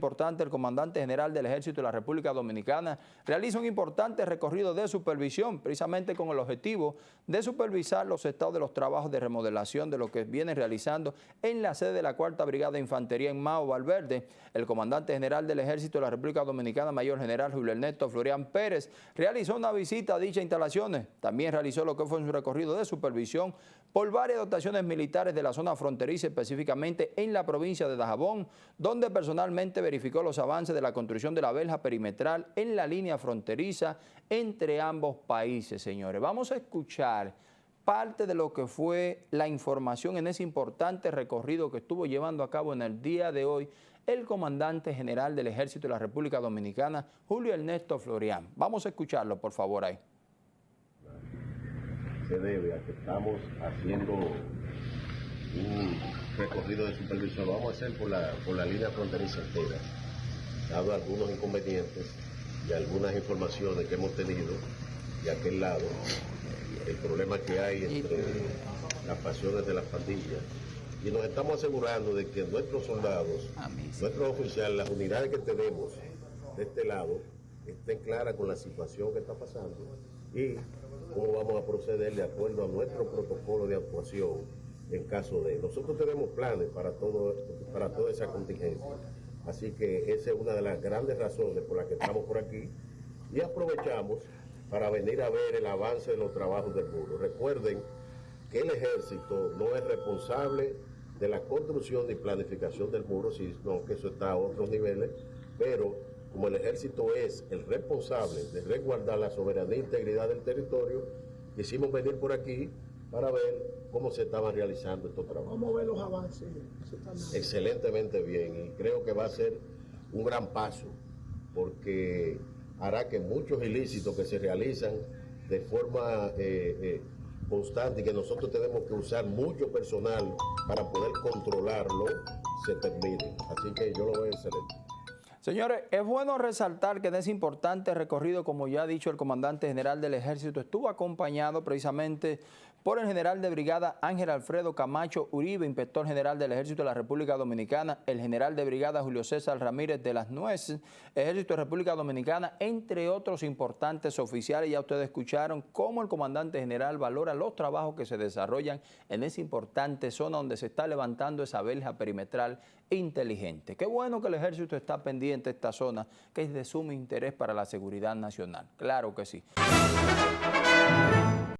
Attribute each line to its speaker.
Speaker 1: importante, el comandante general del Ejército de la República Dominicana realiza un importante recorrido de supervisión, precisamente con el objetivo de supervisar los estados de los trabajos de remodelación de lo que viene realizando en la sede de la Cuarta Brigada de Infantería en Mao Valverde. El comandante general del Ejército de la República Dominicana, mayor general Julio Ernesto Florian Pérez, realizó una visita a dichas instalaciones. También realizó lo que fue su recorrido de supervisión por varias dotaciones militares de la zona fronteriza, específicamente en la provincia de Dajabón, donde personalmente verificó los avances de la construcción de la verja perimetral en la línea fronteriza entre ambos países, señores. Vamos a escuchar parte de lo que fue la información en ese importante recorrido que estuvo llevando a cabo en el día de hoy el comandante general del Ejército de la República Dominicana, Julio Ernesto Florian. Vamos a escucharlo, por favor, ahí.
Speaker 2: Se debe a que estamos haciendo un recorrido de supervisión, lo vamos a hacer por la, por la línea fronteriza entera, dado algunos inconvenientes y algunas informaciones que hemos tenido de aquel lado, el problema que hay entre las pasiones de las pandillas. Y nos estamos asegurando de que nuestros soldados, nuestros oficiales, las unidades que tenemos de este lado, estén claras con la situación que está pasando y cómo vamos a proceder de acuerdo a nuestro protocolo de actuación en caso de... Nosotros tenemos planes para, todo, para toda esa contingencia. Así que esa es una de las grandes razones por las que estamos por aquí y aprovechamos para venir a ver el avance de los trabajos del muro. Recuerden que el ejército no es responsable de la construcción y planificación del muro, sino que eso está a otros niveles, pero como el ejército es el responsable de resguardar la soberanía e integridad del territorio, quisimos venir por aquí para ver cómo se estaban realizando estos trabajos.
Speaker 3: ¿Cómo ve los avances?
Speaker 2: Excelentemente bien y creo que va a ser un gran paso porque hará que muchos ilícitos que se realizan de forma eh, eh, constante y que nosotros tenemos que usar mucho personal para poder controlarlo, se terminen. Así que yo lo veo excelente.
Speaker 1: Señores, es bueno resaltar que en ese importante recorrido, como ya ha dicho el comandante general del ejército, estuvo acompañado precisamente por el general de brigada Ángel Alfredo Camacho Uribe, inspector general del ejército de la República Dominicana, el general de brigada Julio César Ramírez de las Nueces, ejército de República Dominicana, entre otros importantes oficiales. Ya ustedes escucharon cómo el comandante general valora los trabajos que se desarrollan en esa importante zona donde se está levantando esa verja perimetral inteligente. Qué bueno que el ejército está pendiente esta zona que es de sumo interés para la seguridad nacional. Claro que sí.